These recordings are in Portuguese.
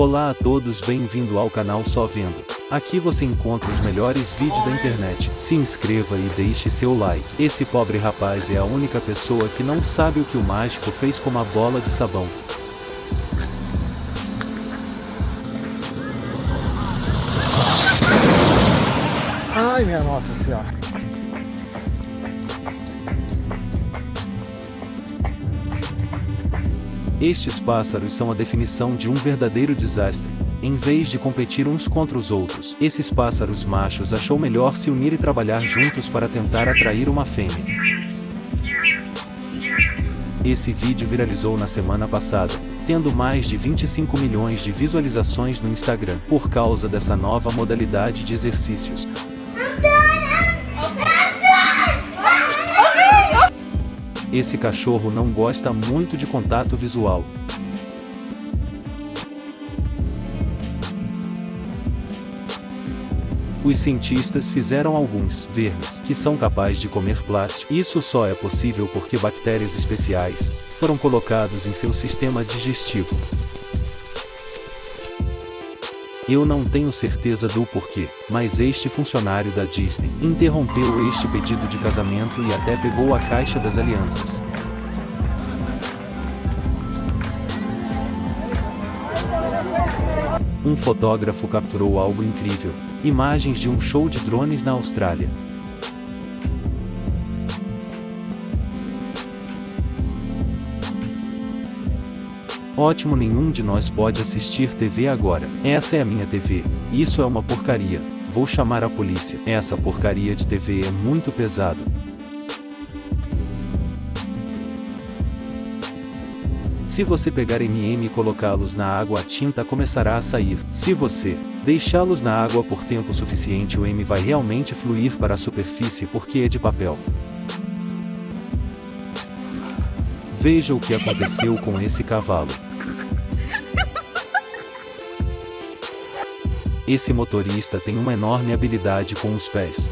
Olá a todos bem-vindo ao canal Só Vendo. Aqui você encontra os melhores vídeos da internet. Se inscreva e deixe seu like. Esse pobre rapaz é a única pessoa que não sabe o que o mágico fez com uma bola de sabão. Ai, minha nossa senhora. Estes pássaros são a definição de um verdadeiro desastre. Em vez de competir uns contra os outros, esses pássaros machos achou melhor se unir e trabalhar juntos para tentar atrair uma fêmea. Esse vídeo viralizou na semana passada, tendo mais de 25 milhões de visualizações no Instagram, por causa dessa nova modalidade de exercícios. Esse cachorro não gosta muito de contato visual. Os cientistas fizeram alguns vermes que são capazes de comer plástico. Isso só é possível porque bactérias especiais foram colocados em seu sistema digestivo. Eu não tenho certeza do porquê, mas este funcionário da Disney interrompeu este pedido de casamento e até pegou a caixa das alianças. Um fotógrafo capturou algo incrível, imagens de um show de drones na Austrália. Ótimo nenhum de nós pode assistir TV agora. Essa é a minha TV. Isso é uma porcaria. Vou chamar a polícia. Essa porcaria de TV é muito pesado. Se você pegar MM e colocá-los na água a tinta começará a sair. Se você deixá-los na água por tempo suficiente o M vai realmente fluir para a superfície porque é de papel. Veja o que aconteceu com esse cavalo. Esse motorista tem uma enorme habilidade com os pés.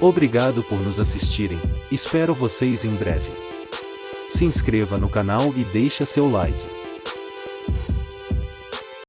Obrigado por nos assistirem, espero vocês em breve. Se inscreva no canal e deixa seu like.